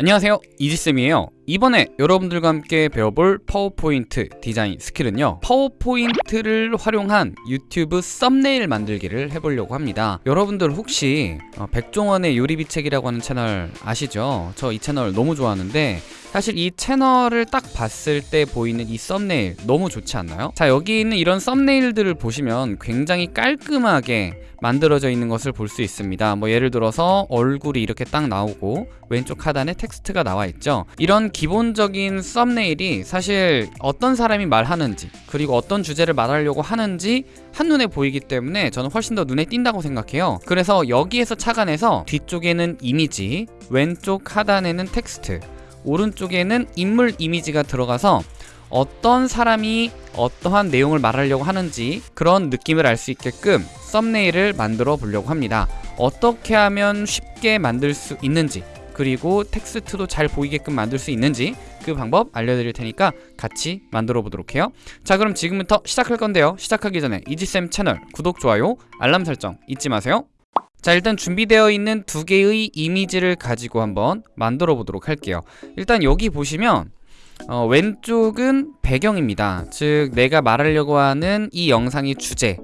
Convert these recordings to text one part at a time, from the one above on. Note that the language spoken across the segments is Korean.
안녕하세요. 이지쌤이에요 이번에 여러분들과 함께 배워볼 파워포인트 디자인 스킬은요 파워포인트를 활용한 유튜브 썸네일 만들기를 해보려고 합니다 여러분들 혹시 어, 백종원의 요리비책이라고 하는 채널 아시죠? 저 이 채널 너무 좋아하는데 사실 이 채널을 딱 봤을 때 보이는 이 썸네일 너무 좋지 않나요? 자 여기 있는 이런 썸네일들을 보시면 굉장히 깔끔하게 만들어져 있는 것을 볼 수 있습니다 뭐 예를 들어서 얼굴이 이렇게 딱 나오고 왼쪽 하단에 텍스트가 나와 있죠 이런 기본적인 썸네일이 사실 어떤 사람이 말하는지 그리고 어떤 주제를 말하려고 하는지 한눈에 보이기 때문에 저는 훨씬 더 눈에 띈다고 생각해요. 그래서 여기에서 착안해서 뒤쪽에는 이미지 왼쪽 하단에는 텍스트 오른쪽에는 인물 이미지가 들어가서 어떤 사람이 어떠한 내용을 말하려고 하는지 그런 느낌을 알 수 있게끔 썸네일을 만들어 보려고 합니다. 어떻게 하면 쉽게 만들 수 있는지 그리고 텍스트도 잘 보이게끔 만들 수 있는지 그 방법 알려드릴 테니까 같이 만들어 보도록 해요. 자 그럼 지금부터 시작할 건데요. 시작하기 전에 이지쌤 채널 구독, 좋아요, 알람 설정 잊지 마세요. 자 일단 준비되어 있는 두 개의 이미지를 가지고 한번 만들어 보도록 할게요. 일단 여기 보시면 어, 왼쪽은 배경입니다. 즉 내가 말하려고 하는 이 영상의 주제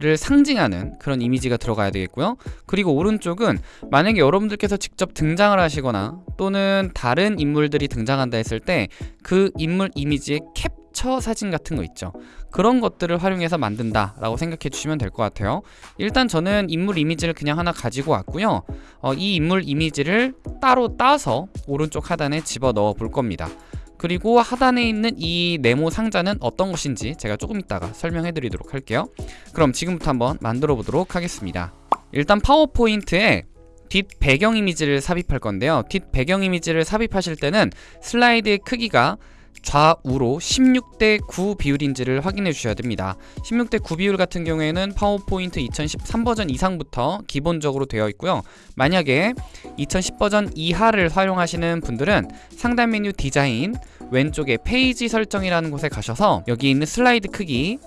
를 상징하는 그런 이미지가 들어가야 되겠고요. 그리고 오른쪽은 만약에 여러분들께서 직접 등장을 하시거나 또는 다른 인물들이 등장한다 했을 때 그 인물 이미지의 캡처 사진 같은 거 있죠. 그런 것들을 활용해서 만든다 라고 생각해 주시면 될 것 같아요. 일단 저는 인물 이미지를 그냥 하나 가지고 왔고요. 어, 이 인물 이미지를 따로 따서 오른쪽 하단에 집어 넣어 볼 겁니다 그리고 하단에 있는 이 네모 상자는 어떤 것인지 제가 조금 이따가 설명해 드리도록 할게요. 그럼 지금부터 한번 만들어 보도록 하겠습니다. 일단 파워포인트에 뒷 배경 이미지를 삽입할 건데요. 뒷 배경 이미지를 삽입하실 때는 슬라이드의 크기가 좌우로 16대 9 비율인지를 확인해 주셔야 됩니다. 16대 9 비율 같은 경우에는 파워포인트 2013 버전 이상부터 기본적으로 되어 있고요. 만약에 2010 버전 이하를 활용하시는 분들은 상단 메뉴 디자인 왼쪽에 페이지 설정이라는 곳에 가셔서 여기 있는 슬라이드 크기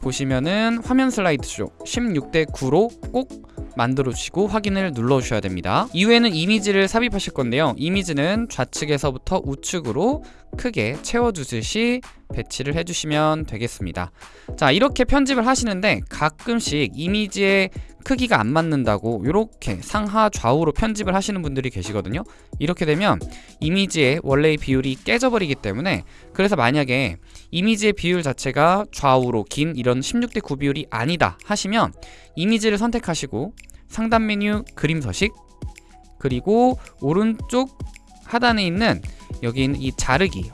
보시면은 화면 슬라이드 쪽 16대 9로 꼭 만들어 주시고 확인을 눌러 주셔야 됩니다. 이후에는 이미지를 삽입하실 건데요. 이미지는 좌측에서부터 우측으로 크게 채워주듯이 배치를 해주시면 되겠습니다. 자 이렇게 편집을 하시는데 가끔씩 이미지의 크기가 안 맞는다고 이렇게 상하 좌우로 편집을 하시는 분들이 계시거든요. 이렇게 되면 이미지의 원래의 비율이 깨져버리기 때문에 그래서 만약에 이미지의 비율 자체가 좌우로 긴 이런 16대 9 비율이 아니다 하시면 이미지를 선택하시고 상단 메뉴 그림 서식 그리고 오른쪽 하단에 있는 여기 있는 이 자르기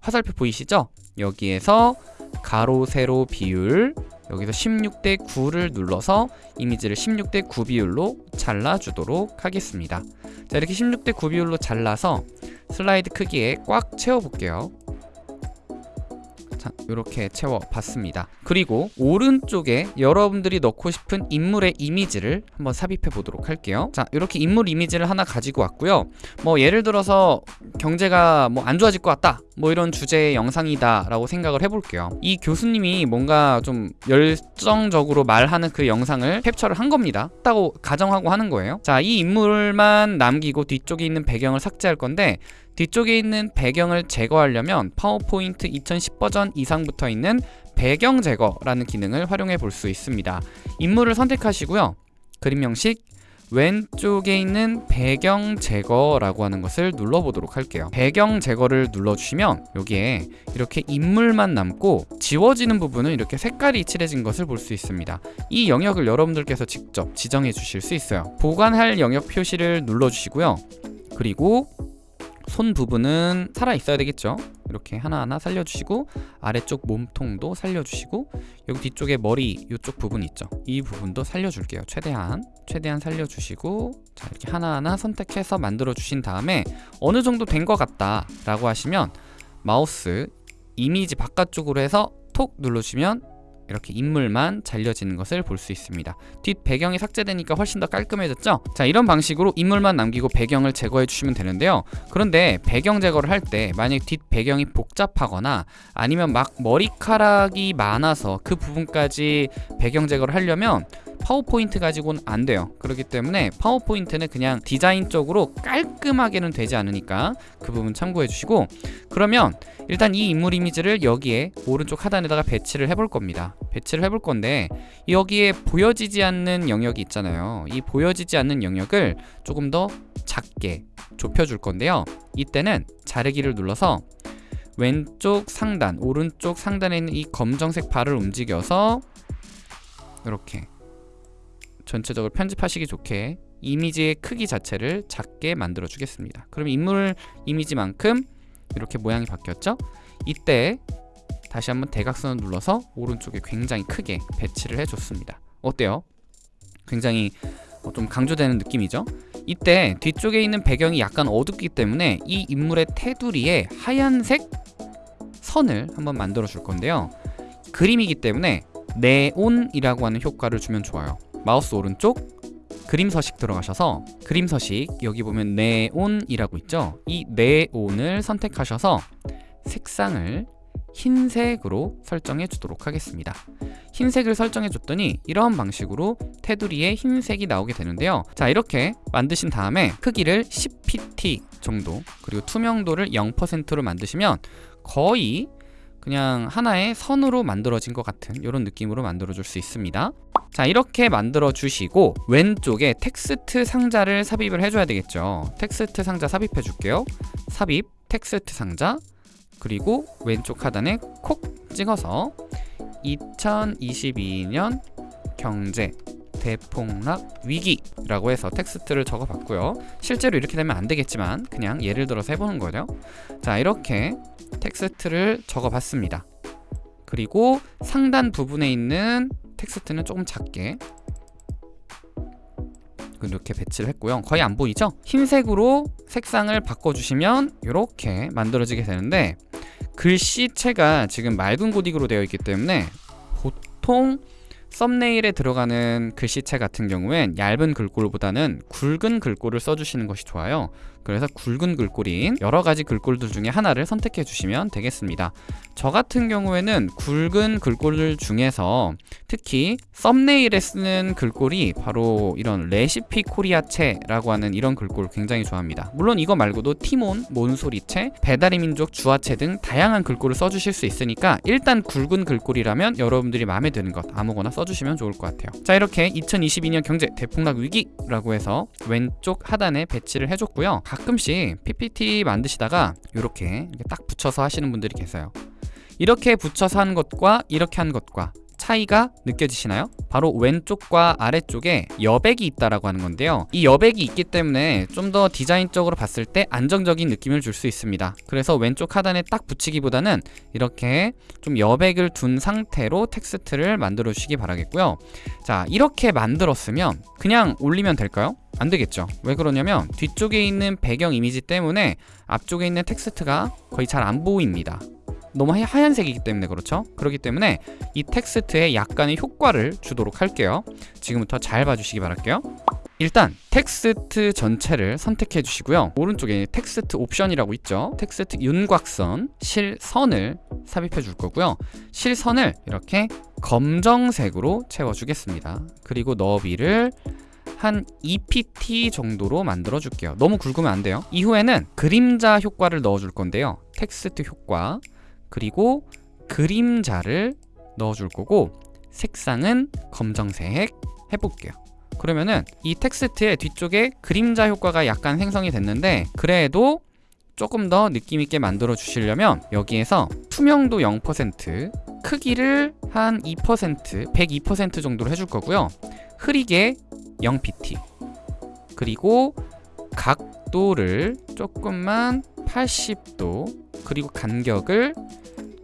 화살표 보이시죠? 여기에서 가로 세로 비율 여기서 16대 9를 눌러서 이미지를 16대 9 비율로 잘라주도록 하겠습니다 자 이렇게 16대 9 비율로 잘라서 슬라이드 크기에 꽉 채워볼게요 자 이렇게 채워봤습니다. 그리고 오른쪽에 여러분들이 넣고 싶은 인물의 이미지를 한번 삽입해 보도록 할게요. 자 이렇게 인물 이미지를 하나 가지고 왔고요. 뭐 예를 들어서 경제가 뭐 안 좋아질 것 같다 뭐 이런 주제의 영상이다 라고 생각을 해볼게요. 이 교수님이 뭔가 좀 열정적으로 말하는 그 영상을 캡처를 한 겁니다. 했다고 가정하고 하는 거예요. 자 이 인물만 남기고 뒤쪽에 있는 배경을 삭제할 건데 뒤쪽에 있는 배경을 제거하려면 파워포인트 2010 버전 이상 부터 있는 배경 제거라는 기능을 활용해 볼 수 있습니다. 인물을 선택하시고요. 그림 형식 왼쪽에 있는 배경 제거라고 하는 것을 눌러보도록 할게요. 배경 제거를 눌러주시면 여기에 이렇게 인물만 남고 지워지는 부분은 이렇게 색깔이 칠해진 것을 볼 수 있습니다. 이 영역을 여러분들께서 직접 지정해 주실 수 있어요. 보관할 영역 표시를 눌러주시고요. 그리고 손 부분은 살아 있어야 되겠죠? 이렇게 하나하나 살려주시고 아래쪽 몸통도 살려주시고 여기 뒤쪽에 머리 이쪽 부분 있죠? 이 부분도 살려줄게요. 최대한 최대한 살려주시고 자 이렇게 하나하나 선택해서 만들어 주신 다음에 어느 정도 된 것 같다 라고 하시면 마우스 이미지 바깥쪽으로 해서 톡 눌러주시면 이렇게 인물만 잘려지는 것을 볼 수 있습니다 뒷 배경이 삭제되니까 훨씬 더 깔끔해졌죠? 자 이런 방식으로 인물만 남기고 배경을 제거해 주시면 되는데요 그런데 배경 제거를 할 때 만약 뒷 배경이 복잡하거나 아니면 막 머리카락이 많아서 그 부분까지 배경 제거를 하려면 파워포인트 가지고는 안 돼요. 그렇기 때문에 파워포인트는 그냥 디자인적으로 깔끔하게는 되지 않으니까 그 부분 참고해 주시고 그러면 일단 이 인물 이미지를 여기에 오른쪽 하단에다가 배치를 해볼 겁니다. 배치를 해볼 건데 여기에 보여지지 않는 영역이 있잖아요. 이 보여지지 않는 영역을 조금 더 작게 좁혀줄 건데요. 이때는 자르기를 눌러서 왼쪽 상단, 오른쪽 상단에 있는 이 검정색 바를 움직여서 이렇게 전체적으로 편집하시기 좋게 이미지의 크기 자체를 작게 만들어 주겠습니다 그럼 인물 이미지만큼 이렇게 모양이 바뀌었죠? 이때 다시 한번 대각선을 눌러서 오른쪽에 굉장히 크게 배치를 해줬습니다 어때요? 굉장히 어, 좀 강조되는 느낌이죠? 이때 뒤쪽에 있는 배경이 약간 어둡기 때문에 이 인물의 테두리에 하얀색 선을 한번 만들어 줄 건데요 그림이기 때문에 네온이라고 하는 효과를 주면 좋아요 마우스 오른쪽 그림 서식 들어가셔서 그림 서식 여기 보면 네온이라고 있죠? 이 네온을 선택하셔서 색상을 흰색으로 설정해 주도록 하겠습니다. 흰색을 설정해 줬더니 이런 방식으로 테두리에 흰색이 나오게 되는데요. 자 이렇게 만드신 다음에 크기를 10pt 정도 그리고 투명도를 0%로 만드시면 거의 그냥 하나의 선으로 만들어진 것 같은 이런 느낌으로 만들어 줄 수 있습니다 자 이렇게 만들어 주시고 왼쪽에 텍스트 상자를 삽입을 해줘야 되겠죠. 텍스트 상자 삽입해 줄게요. 삽입 텍스트 상자 그리고 왼쪽 하단에 콕 찍어서 2022년 경제 대폭락 위기라고 해서 텍스트를 적어봤고요. 실제로 이렇게 되면 안 되겠지만 그냥 예를 들어서 해보는 거죠. 자 이렇게 텍스트를 적어봤습니다. 그리고 상단 부분에 있는 텍스트는 조금 작게 이렇게 배치를 했고요 거의 안 보이죠? 흰색으로 색상을 바꿔주시면 이렇게 만들어지게 되는데 글씨체가 지금 맑은 고딕으로 되어 있기 때문에 보통 썸네일에 들어가는 글씨체 같은 경우엔 얇은 글꼴보다는 굵은 글꼴을 써주시는 것이 좋아요 그래서 굵은 글꼴인 여러 가지 글꼴들 중에 하나를 선택해 주시면 되겠습니다. 저 같은 경우에는 굵은 글꼴들 중에서 특히 썸네일에 쓰는 글꼴이 바로 이런 레시피 코리아체라고 하는 이런 글꼴 굉장히 좋아합니다. 물론 이거 말고도 티몬, 몬소리체, 배달의 민족, 주아체 등 다양한 글꼴을 써주실 수 있으니까 일단 굵은 글꼴이라면 여러분들이 마음에 드는 것 아무거나 써주시면 좋을 것 같아요. 자 이렇게 2022년 경제 대폭락 위기라고 해서 왼쪽 하단에 배치를 해줬고요 가끔씩 PPT 만드시다가 이렇게 딱 붙여서 하시는 분들이 계세요. 이렇게 붙여서 한 것과 이렇게 한 것과 차이가 느껴지시나요? 바로 왼쪽과 아래쪽에 여백이 있다라고 하는 건데요. 이 여백이 있기 때문에 좀 더 디자인적으로 봤을 때 안정적인 느낌을 줄 수 있습니다. 그래서 왼쪽 하단에 딱 붙이기보다는 이렇게 좀 여백을 둔 상태로 텍스트를 만들어 주시기 바라겠고요. 자 이렇게 만들었으면 그냥 올리면 될까요? 안 되겠죠. 왜 그러냐면 뒤쪽에 있는 배경 이미지 때문에 앞쪽에 있는 텍스트가 거의 잘 안 보입니다 너무 하얀색이기 때문에 그렇죠? 그렇기 때문에 이 텍스트에 약간의 효과를 주도록 할게요. 지금부터 잘 봐주시기 바랄게요. 일단 텍스트 전체를 선택해 주시고요. 오른쪽에 텍스트 옵션이라고 있죠? 텍스트 윤곽선 실선을 삽입해 줄 거고요. 실선을 이렇게 검정색으로 채워 주겠습니다. 그리고 너비를 한 2pt 정도로 만들어 줄게요. 너무 굵으면 안 돼요. 이후에는 그림자 효과를 넣어 줄 건데요. 텍스트 효과 그리고 그림자를 넣어줄 거고 색상은 검정색 해볼게요. 그러면은 이 텍스트의 뒤쪽에 그림자 효과가 약간 생성이 됐는데 그래도 조금 더 느낌 있게 만들어 주시려면 여기에서 투명도 0% 크기를 한 2% 102% 정도로 해줄 거고요. 흐리게 0pt 그리고 각도를 조금만 80도 그리고 간격을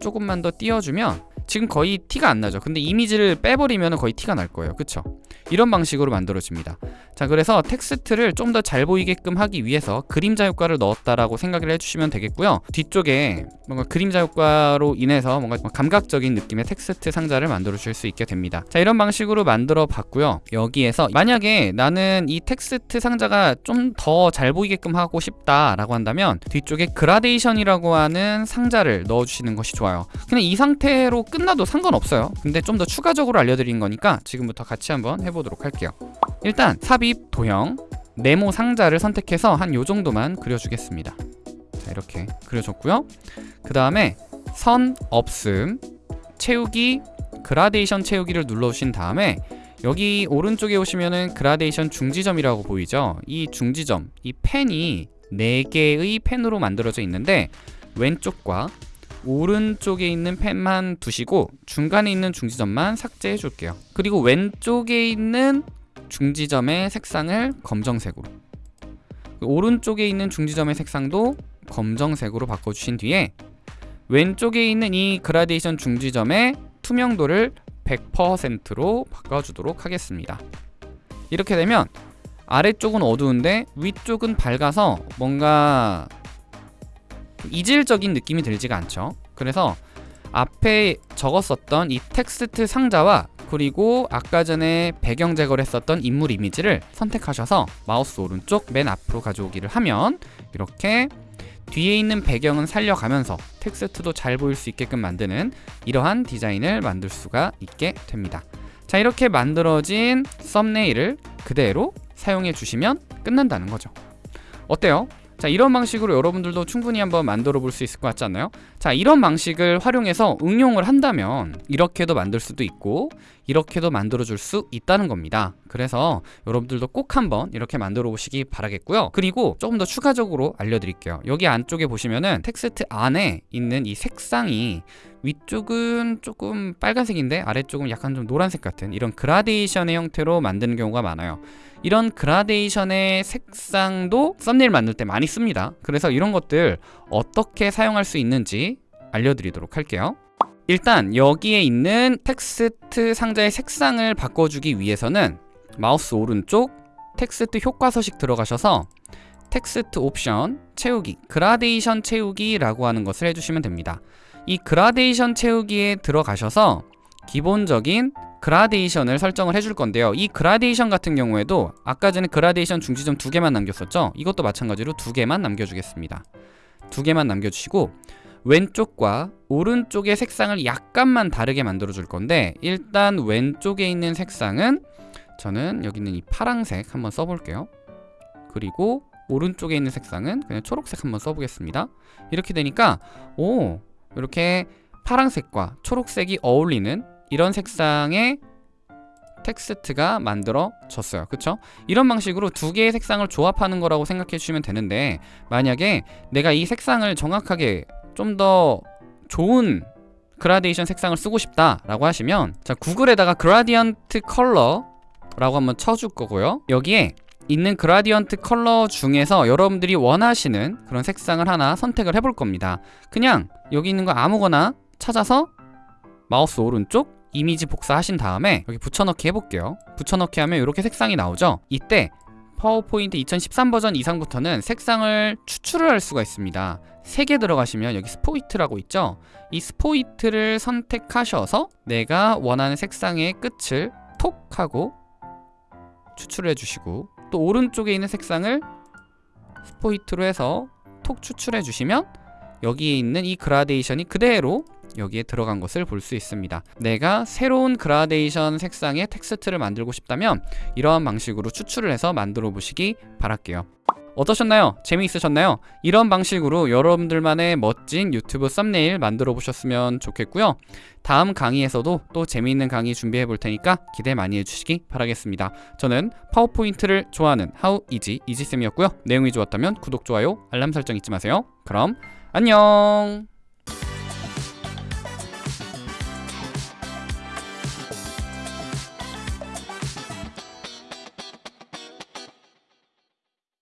조금만 더 띄워주면 지금 거의 티가 안 나죠. 근데 이미지를 빼버리면 거의 티가 날 거예요. 그쵸 이런 방식으로 만들어집니다. 자 그래서 텍스트를 좀 더 잘 보이게끔 하기 위해서 그림자 효과를 넣었다라고 생각을 해주시면 되겠고요. 뒤쪽에 뭔가 그림자 효과로 인해서 뭔가 감각적인 느낌의 텍스트 상자를 만들어 주실 수 있게 됩니다. 자 이런 방식으로 만들어 봤고요. 여기에서 만약에 나는 이 텍스트 상자가 좀 더 잘 보이게끔 하고 싶다 라고 한다면 뒤쪽에 그라데이션이라고 하는 상자를 넣어 주시는 것이 좋아요. 그냥 이 상태로 끝나도 상관없어요. 근데 좀 더 추가적으로 알려드린 거니까 지금부터 같이 한번 해보도록 할게요. 일단 삽입 도형 네모 상자를 선택해서 한 요 정도만 그려주겠습니다. 자 이렇게 그려줬고요. 그 다음에 선 없음 채우기 그라데이션 채우기를 눌러주신 다음에 여기 오른쪽에 오시면은 그라데이션 중지점이라고 보이죠? 이 중지점 이 펜이 4개의 펜으로 만들어져 있는데 왼쪽과 오른쪽에 있는 펜만 두시고 중간에 있는 중지점만 삭제해 줄게요. 그리고 왼쪽에 있는 중지점의 색상을 검정색으로. 오른쪽에 있는 중지점의 색상도 검정색으로 바꿔주신 뒤에 왼쪽에 있는 이 그라데이션 중지점의 투명도를 100%로 바꿔주도록 하겠습니다. 이렇게 되면 아래쪽은 어두운데 위쪽은 밝아서 뭔가 이질적인 느낌이 들지가 않죠. 그래서 앞에 적었었던 이 텍스트 상자와 그리고 아까 전에 배경 제거를 했었던 인물 이미지를 선택하셔서 마우스 오른쪽 맨 앞으로 가져오기를 하면 이렇게 뒤에 있는 배경은 살려가면서 텍스트도 잘 보일 수 있게끔 만드는 이러한 디자인을 만들 수가 있게 됩니다. 자 이렇게 만들어진 썸네일을 그대로 사용해 주시면 끝난다는 거죠. 어때요? 자 이런 방식으로 여러분들도 충분히 한번 만들어 볼 수 있을 것 같지 않나요? 자 이런 방식을 활용해서 응용을 한다면 이렇게도 만들 수도 있고 이렇게도 만들어 줄 수 있다는 겁니다. 그래서 여러분들도 꼭 한번 이렇게 만들어 보시기 바라겠고요. 그리고 조금 더 추가적으로 알려드릴게요. 여기 안쪽에 보시면은 텍스트 안에 있는 이 색상이 위쪽은 조금 빨간색인데 아래쪽은 약간 좀 노란색 같은 이런 그라데이션의 형태로 만드는 경우가 많아요. 이런 그라데이션의 색상도 썸네일 만들 때 많이 씁니다. 그래서 이런 것들 어떻게 사용할 수 있는지 알려드리도록 할게요 일단 여기에 있는 텍스트 상자의 색상을 바꿔주기 위해서는 마우스 오른쪽 텍스트 효과 서식 들어가셔서 텍스트 옵션 채우기 그라데이션 채우기 라고 하는 것을 해주시면 됩니다. 이 그라데이션 채우기에 들어가셔서 기본적인 그라데이션을 설정을 해줄 건데요. 이 그라데이션 같은 경우에도 아까 전에 그라데이션 중지점 두 개만 남겼었죠? 이것도 마찬가지로 두 개만 남겨주겠습니다. 두 개만 남겨주시고 왼쪽과 오른쪽의 색상을 약간만 다르게 만들어 줄 건데 일단 왼쪽에 있는 색상은 저는 여기 있는 이 파랑색 한번 써볼게요. 그리고 오른쪽에 있는 색상은 그냥 초록색 한번 써보겠습니다. 이렇게 되니까 오 이렇게 파랑색과 초록색이 어울리는 이런 색상의 텍스트가 만들어졌어요. 그쵸? 이런 방식으로 두 개의 색상을 조합하는 거라고 생각해 주시면 되는데 만약에 내가 이 색상을 정확하게 좀 더 좋은 그라데이션 색상을 쓰고 싶다 라고 하시면 자 구글에다가 gradient color 라고 한번 쳐줄 거고요. 여기에 있는 gradient color 중에서 여러분들이 원하시는 그런 색상을 하나 선택을 해볼 겁니다. 그냥 여기 있는 거 아무거나 찾아서 마우스 오른쪽 이미지 복사하신 다음에 여기 붙여넣기 해볼게요. 붙여넣기 하면 이렇게 색상이 나오죠? 이때 파워포인트 2013 버전 이상부터는 색상을 추출을 할 수가 있습니다. 3개 들어가시면 여기 스포이트라고 있죠? 이 스포이트를 선택하셔서 내가 원하는 색상의 끝을 톡 하고 추출해 주시고 또 오른쪽에 있는 색상을 스포이트로 해서 톡 추출해 주시면 여기에 있는 이 그라데이션이 그대로 여기에 들어간 것을 볼 수 있습니다. 내가 새로운 그라데이션 색상의 텍스트를 만들고 싶다면 이러한 방식으로 추출을 해서 만들어 보시기 바랄게요. 어떠셨나요? 재미있으셨나요? 이런 방식으로 여러분들만의 멋진 유튜브 썸네일 만들어 보셨으면 좋겠고요. 다음 강의에서도 또 재미있는 강의 준비해 볼 테니까 기대 많이 해주시기 바라겠습니다. 저는 파워포인트를 좋아하는 하우 이지 이지쌤이었고요. 내용이 좋았다면 구독, 좋아요, 알람 설정 잊지 마세요. 그럼 안녕